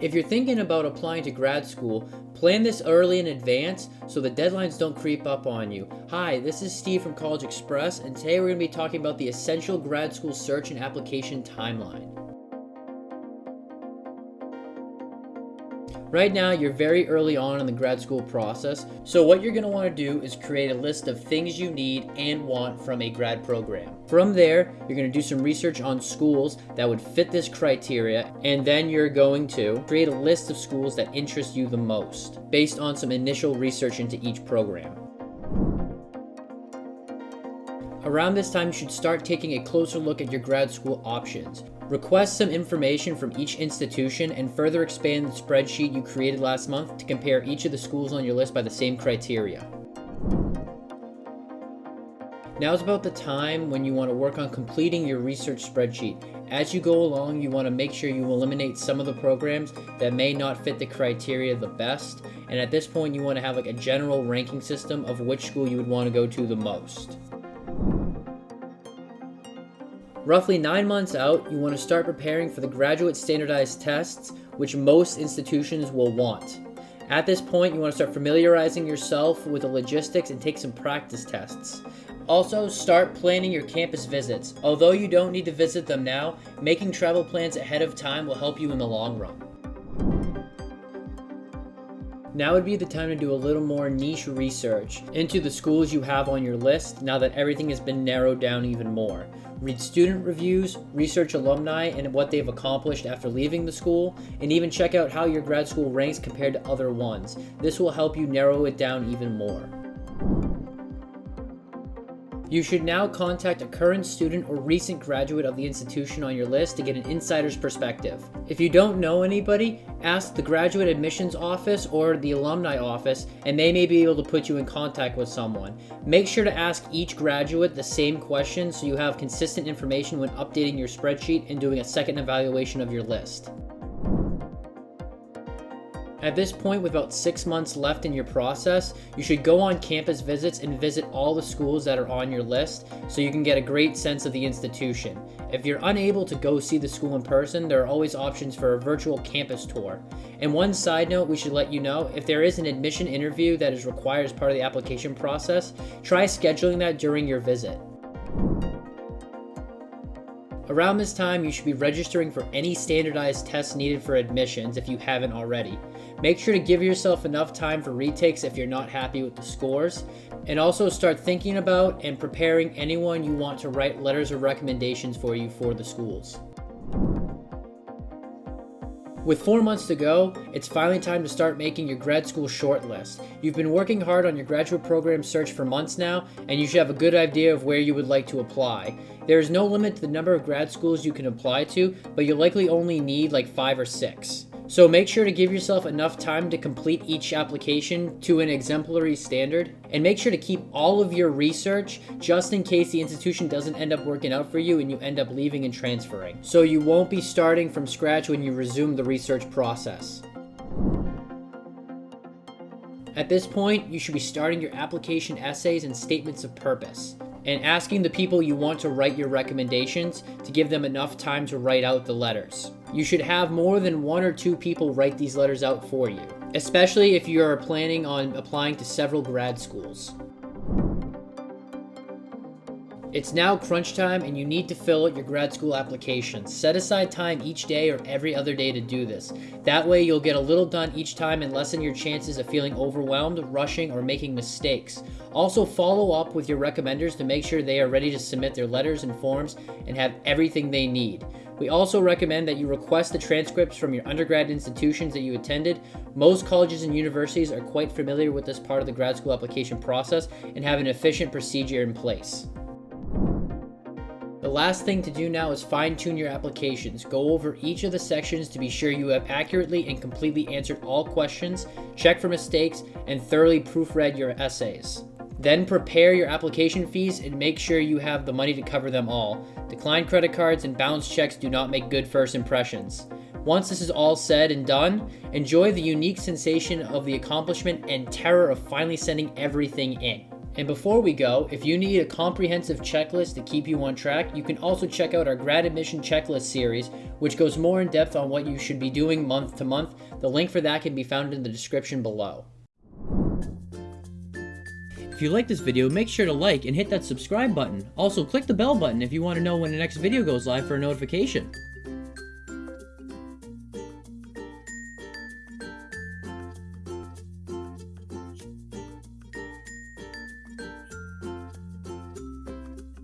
If you're thinking about applying to grad school, plan this early in advance so the deadlines don't creep up on you. Hi, this is Steve from CollegeXpress, and today we're going to be talking about the essential grad school search and application timeline. Right now, you're very early on in the grad school process, so what you're going to want to do is create a list of things you need and want from a grad program. From there, you're going to do some research on schools that would fit this criteria, and then you're going to create a list of schools that interest you the most, based on some initial research into each program. Around this time, you should start taking a closer look at your grad school options. Request some information from each institution and further expand the spreadsheet you created last month to compare each of the schools on your list by the same criteria. Now is about the time when you want to work on completing your research spreadsheet. As you go along, you want to make sure you eliminate some of the programs that may not fit the criteria the best. And at this point, you want to have like a general ranking system of which school you would want to go to the most. Roughly nine months out, you want to start preparing for the graduate standardized tests, which most institutions will want. At this point, you want to start familiarizing yourself with the logistics and take some practice tests. Also, start planning your campus visits. Although you don't need to visit them now, making travel plans ahead of time will help you in the long run. Now would be the time to do a little more niche research into the schools you have on your list now that everything has been narrowed down even more read student reviews, research alumni and what they've accomplished after leaving the school, and even check out how your grad school ranks compared to other ones. This will help you narrow it down even more. You should now contact a current student or recent graduate of the institution on your list to get an insider's perspective. If you don't know anybody, ask the graduate admissions office or the alumni office and they may be able to put you in contact with someone. Make sure to ask each graduate the same question so you have consistent information when updating your spreadsheet and doing a second evaluation of your list. At this point, with about six months left in your process, you should go on campus visits and visit all the schools that are on your list so you can get a great sense of the institution. If you're unable to go see the school in person, there are always options for a virtual campus tour. And one side note we should let you know, if there is an admission interview that is required as part of the application process, try scheduling that during your visit. Around this time, you should be registering for any standardized tests needed for admissions if you haven't already. Make sure to give yourself enough time for retakes if you're not happy with the scores, and also start thinking about and preparing anyone you want to write letters of recommendations for you for the schools. With four months to go, it's finally time to start making your grad school shortlist. You've been working hard on your graduate program search for months now, and you should have a good idea of where you would like to apply. There is no limit to the number of grad schools you can apply to, but you'll likely only need like five or six. So make sure to give yourself enough time to complete each application to an exemplary standard, and make sure to keep all of your research just in case the institution doesn't end up working out for you and you end up leaving and transferring. So you won't be starting from scratch when you resume the research process. At this point, you should be starting your application essays and statements of purpose and asking the people you want to write your recommendations to give them enough time to write out the letters. You should have more than one or two people write these letters out for you, especially if you are planning on applying to several grad schools. It's now crunch time and you need to fill out your grad school application. Set aside time each day or every other day to do this. That way you'll get a little done each time and lessen your chances of feeling overwhelmed, rushing, or making mistakes. Also follow up with your recommenders to make sure they are ready to submit their letters and forms and have everything they need. We also recommend that you request the transcripts from your undergrad institutions that you attended. Most colleges and universities are quite familiar with this part of the grad school application process and have an efficient procedure in place. Last thing to do now is fine tune your applications. Go over each of the sections to be sure you have accurately and completely answered all questions, check for mistakes, and thoroughly proofread your essays. Then prepare your application fees and make sure you have the money to cover them all. Declined credit cards and bounce checks do not make good first impressions. Once this is all said and done, enjoy the unique sensation of the accomplishment and terror of finally sending everything in. And before we go, if you need a comprehensive checklist to keep you on track, you can also check out our grad admission checklist series, which goes more in depth on what you should be doing month to month. The link for that can be found in the description below. If you like this video, make sure to like and hit that subscribe button. Also, click the bell button if you want to know when the next video goes live for a notification.